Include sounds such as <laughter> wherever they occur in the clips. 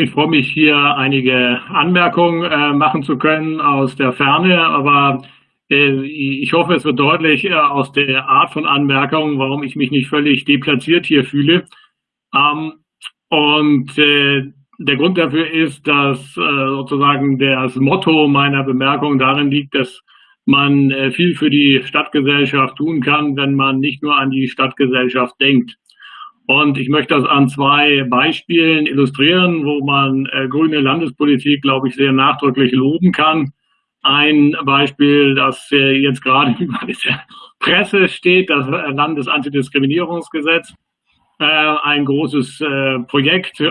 Ich freue mich, hier einige Anmerkungen äh, machen zu können aus der Ferne, aber äh, ich hoffe, es wird deutlich äh, aus der Art von Anmerkungen, warum ich mich nicht völlig deplatziert hier fühle. Ähm, und äh, der Grund dafür ist, dass äh, sozusagen das Motto meiner Bemerkung darin liegt, dass man äh, viel für die Stadtgesellschaft tun kann, wenn man nicht nur an die Stadtgesellschaft denkt. Und ich möchte das an zwei Beispielen illustrieren, wo man äh, grüne Landespolitik, glaube ich, sehr nachdrücklich loben kann. Ein Beispiel, das äh, jetzt gerade <laughs> über der Presse steht, das Landesantidiskriminierungsgesetz. Äh, ein großes äh, Projekt, äh,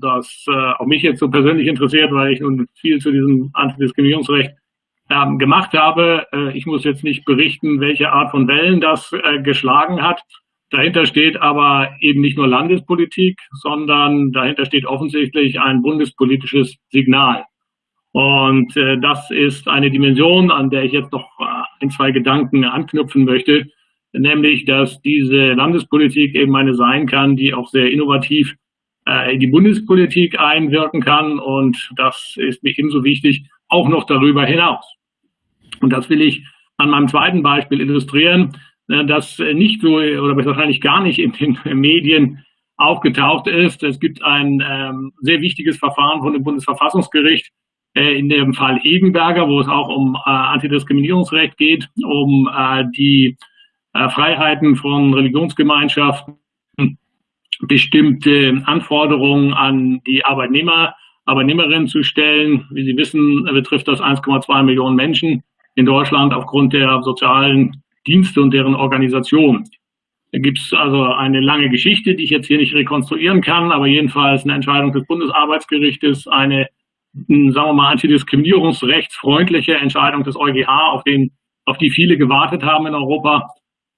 das äh, auch mich jetzt so persönlich interessiert, weil ich nun viel zu diesem Antidiskriminierungsrecht ähm, gemacht habe. Äh, ich muss jetzt nicht berichten, welche Art von Wellen das äh, geschlagen hat. Dahinter steht aber eben nicht nur Landespolitik, sondern dahinter steht offensichtlich ein bundespolitisches Signal. Und äh, das ist eine Dimension, an der ich jetzt noch äh, ein, zwei Gedanken anknüpfen möchte, nämlich, dass diese Landespolitik eben eine sein kann, die auch sehr innovativ äh, in die Bundespolitik einwirken kann. Und das ist mir ebenso wichtig, auch noch darüber hinaus. Und das will ich an meinem zweiten Beispiel illustrieren. Äh, das nicht so oder wahrscheinlich gar nicht in den <laughs> Medien aufgetaucht ist. Es gibt ein ähm, sehr wichtiges Verfahren von dem Bundesverfassungsgericht äh, in dem Fall Egenberger, wo es auch um äh, Antidiskriminierungsrecht geht, um äh, die äh, Freiheiten von Religionsgemeinschaften, bestimmte Anforderungen an die Arbeitnehmer, Arbeitnehmerinnen zu stellen. Wie Sie wissen, betrifft das 1,2 Millionen Menschen in Deutschland aufgrund der sozialen Dienste und deren Organisation. Da gibt es also eine lange Geschichte, die ich jetzt hier nicht rekonstruieren kann, aber jedenfalls eine Entscheidung des Bundesarbeitsgerichtes, eine, hm, sagen wir mal, antidiskriminierungsrechtsfreundliche Entscheidung des EuGH, auf, den, auf die viele gewartet haben in Europa,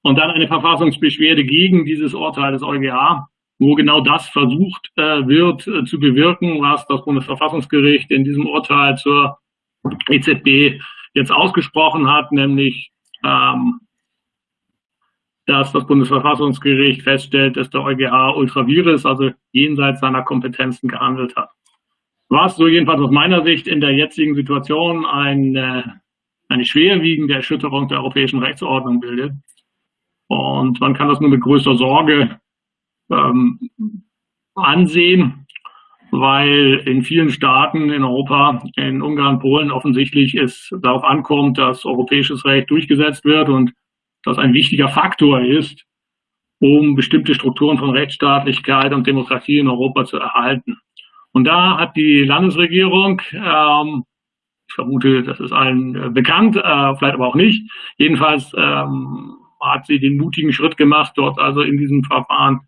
und dann eine Verfassungsbeschwerde gegen dieses Urteil des EuGH, wo genau das versucht äh, wird äh, zu bewirken, was das Bundesverfassungsgericht in diesem Urteil zur EZB jetzt ausgesprochen hat, nämlich ähm, dass das Bundesverfassungsgericht feststellt, dass der EuGH ultravirus, also jenseits seiner Kompetenzen gehandelt hat. Was so jedenfalls aus meiner Sicht in der jetzigen Situation eine, eine schwerwiegende Erschütterung der europäischen Rechtsordnung bildet. Und man kann das nur mit größter Sorge ähm, ansehen, weil in vielen Staaten in Europa, in Ungarn, Polen offensichtlich es darauf ankommt, dass europäisches Recht durchgesetzt wird und das ein wichtiger Faktor ist, um bestimmte Strukturen von Rechtsstaatlichkeit und Demokratie in Europa zu erhalten. Und da hat die Landesregierung, ähm, ich vermute, das ist allen äh, bekannt, äh, vielleicht aber auch nicht, jedenfalls ähm, hat sie den mutigen Schritt gemacht, dort also in diesem Verfahren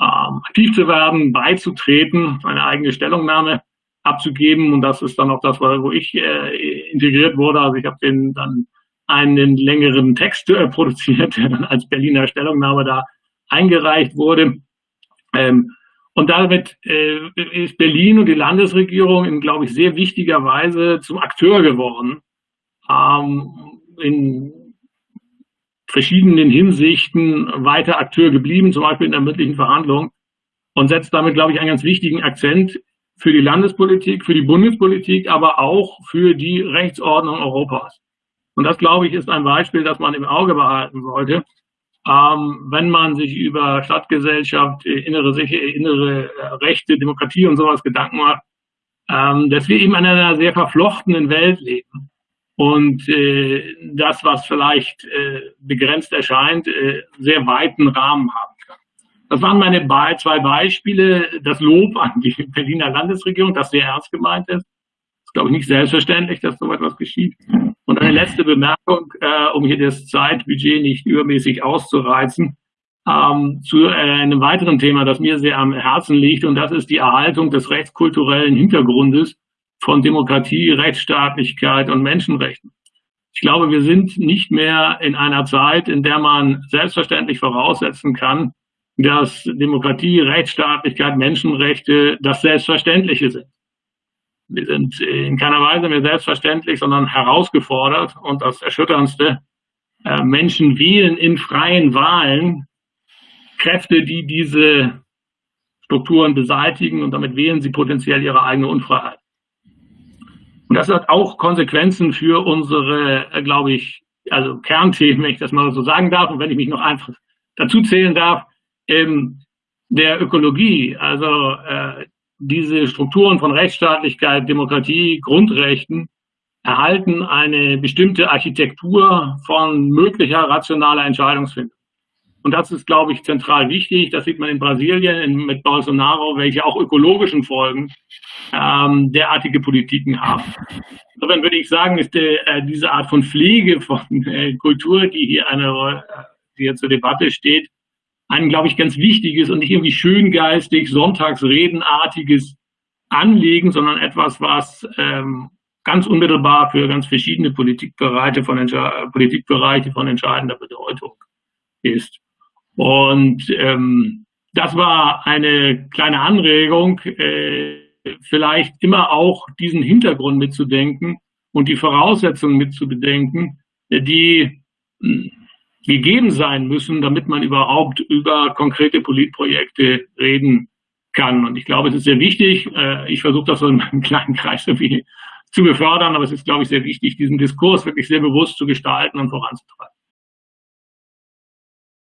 ähm, aktiv zu werden, beizutreten, eine eigene Stellungnahme abzugeben. Und das ist dann auch das, wo ich äh, integriert wurde. Also ich habe den dann einen längeren Text äh, produziert, der dann als Berliner Stellungnahme da eingereicht wurde. Ähm, und damit äh, ist Berlin und die Landesregierung in, glaube ich, sehr wichtiger Weise zum Akteur geworden. Ähm, in verschiedenen Hinsichten weiter Akteur geblieben, zum Beispiel in der mündlichen Verhandlung und setzt damit, glaube ich, einen ganz wichtigen Akzent für die Landespolitik, für die Bundespolitik, aber auch für die Rechtsordnung Europas. Und das, glaube ich, ist ein Beispiel, das man im Auge behalten sollte, ähm, wenn man sich über Stadtgesellschaft, äh, innere, innere äh, Rechte, Demokratie und sowas Gedanken macht, ähm, dass wir eben in einer sehr verflochtenen Welt leben. Und äh, das, was vielleicht äh, begrenzt erscheint, äh, sehr weiten Rahmen haben kann. Das waren meine zwei Beispiele. Das Lob an die Berliner Landesregierung, das sehr ernst gemeint ist. Glaube ich, nicht selbstverständlich, dass so etwas geschieht. Und eine letzte Bemerkung, äh, um hier das Zeitbudget nicht übermäßig auszureizen, ähm, zu äh, einem weiteren Thema, das mir sehr am Herzen liegt, und das ist die Erhaltung des rechtskulturellen Hintergrundes von Demokratie, Rechtsstaatlichkeit und Menschenrechten. Ich glaube, wir sind nicht mehr in einer Zeit, in der man selbstverständlich voraussetzen kann, dass Demokratie, Rechtsstaatlichkeit, Menschenrechte das Selbstverständliche sind. Wir sind in keiner Weise mehr selbstverständlich, sondern herausgefordert. Und das Erschütterndste, äh, Menschen wählen in freien Wahlen Kräfte, die diese Strukturen beseitigen und damit wählen sie potenziell ihre eigene Unfreiheit. Und das hat auch Konsequenzen für unsere, äh, glaube ich, also Kernthemen, wenn ich das mal so sagen darf und wenn ich mich noch einfach dazu zählen darf, ähm, der Ökologie, also äh, diese Strukturen von Rechtsstaatlichkeit, Demokratie, Grundrechten erhalten eine bestimmte Architektur von möglicher rationaler Entscheidungsfindung. Und das ist, glaube ich, zentral wichtig. Das sieht man in Brasilien mit Bolsonaro, welche auch ökologischen Folgen ähm, derartige Politiken haben. Insofern würde ich sagen, ist die, äh, diese Art von Pflege von äh, Kultur, die hier eine, äh, die hier zur Debatte steht, ein, glaube ich, ganz wichtiges und nicht irgendwie schöngeistig, sonntagsredenartiges Anliegen, sondern etwas, was ähm, ganz unmittelbar für ganz verschiedene Politikbereiche von, Politikbereiche von entscheidender Bedeutung ist. Und ähm, das war eine kleine Anregung, äh, vielleicht immer auch diesen Hintergrund mitzudenken und die Voraussetzungen mitzubedenken, die gegeben sein müssen, damit man überhaupt über konkrete Politprojekte reden kann. Und ich glaube, es ist sehr wichtig, äh, ich versuche das so in meinem <laughs> kleinen Kreis irgendwie zu befördern, aber es ist, glaube ich, sehr wichtig, diesen Diskurs wirklich sehr bewusst zu gestalten und voranzutreiben.